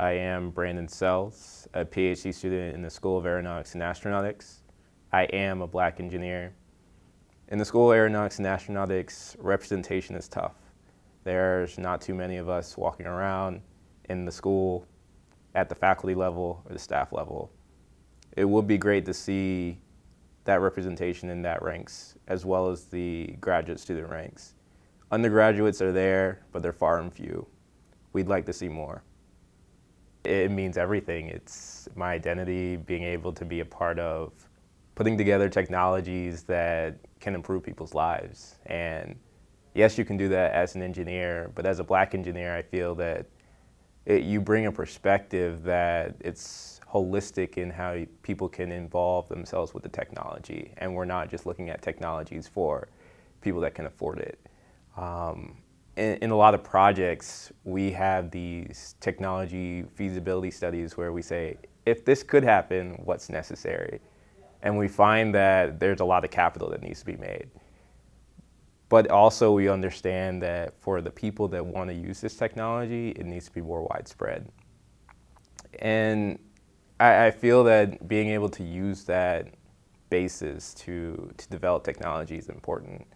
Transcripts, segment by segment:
I am Brandon Sells, a PhD student in the School of Aeronautics and Astronautics. I am a black engineer. In the School of Aeronautics and Astronautics, representation is tough. There's not too many of us walking around in the school at the faculty level or the staff level. It would be great to see that representation in that ranks as well as the graduate student ranks. Undergraduates are there, but they're far and few. We'd like to see more. It means everything. It's my identity, being able to be a part of putting together technologies that can improve people's lives. And yes, you can do that as an engineer, but as a black engineer, I feel that it, you bring a perspective that it's holistic in how people can involve themselves with the technology. And we're not just looking at technologies for people that can afford it. Um, in, in, a lot of projects, we have these technology feasibility studies where we say, if this could happen, what's necessary? And we find that there's a lot of capital that needs to be made. But also we understand that for the people that want to use this technology, it needs to be more widespread. And I, I feel that being able to use that basis to, to develop technology is important.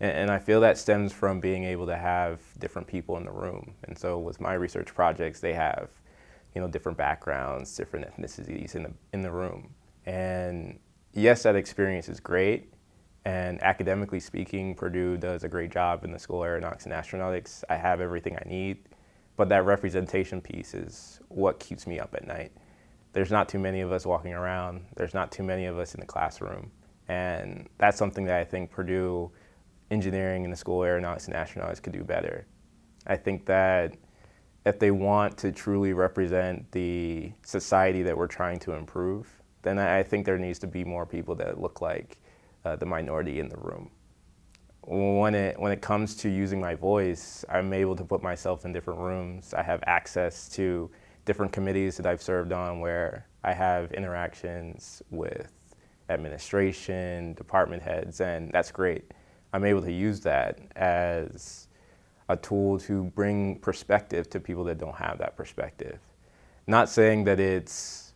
And, and I feel that stems from being able to have different people in the room. And so with my research projects, they have you know, different backgrounds, different ethnicities in the, in the room. And yes, that experience is great. And academically speaking, Purdue does a great job in the School of Aeronautics and Astronautics. I have everything I need. But that representation piece is what keeps me up at night. There's not too many of us walking around. There's not too many of us in the classroom. And that's something that I think Purdue engineering and the School Aeronautics and Astronautics could do better. I think that if they want to truly represent the society that we're trying to improve, then I think there needs to be more people that look like uh, the minority in the room. When it, when it comes to using my voice, I'm able to put myself in different rooms. I have access to different committees that I've served on where I have interactions with administration, department heads, and that's great. I'm able to use that as a tool to bring perspective to people that don't have that perspective. Not saying that it's,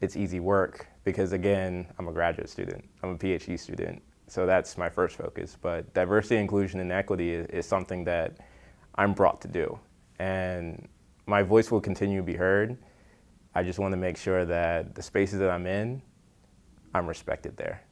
it's easy work, because again, I'm a graduate student, I'm a PhD student, so that's my first focus. But diversity, inclusion, and equity is, is something that I'm brought to do. And my voice will continue to be heard. I just want to make sure that the spaces that I'm in, I'm respected there.